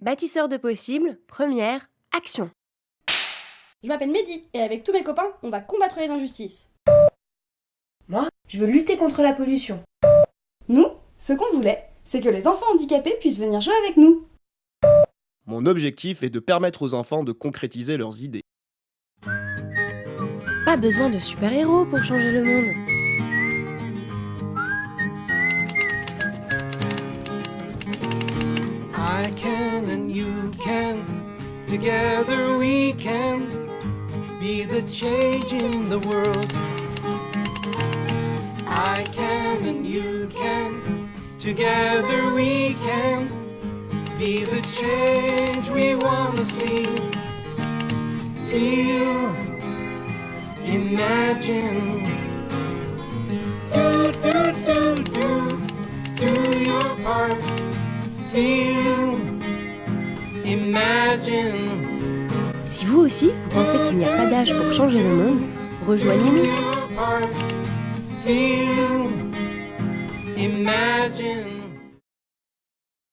Bâtisseur de possibles, première, action. Je m'appelle Mehdi et avec tous mes copains, on va combattre les injustices. Moi, je veux lutter contre la pollution. Nous, ce qu'on voulait, c'est que les enfants handicapés puissent venir jouer avec nous. Mon objectif est de permettre aux enfants de concrétiser leurs idées. Pas besoin de super-héros pour changer le monde. Together we can be the change in the world. I can and you can, together we can be the change we want to see. Feel, imagine. Do, do, do, do, do your part. Feel, imagine. Si vous aussi, vous pensez qu'il n'y a pas d'âge pour changer le monde, rejoignez-nous.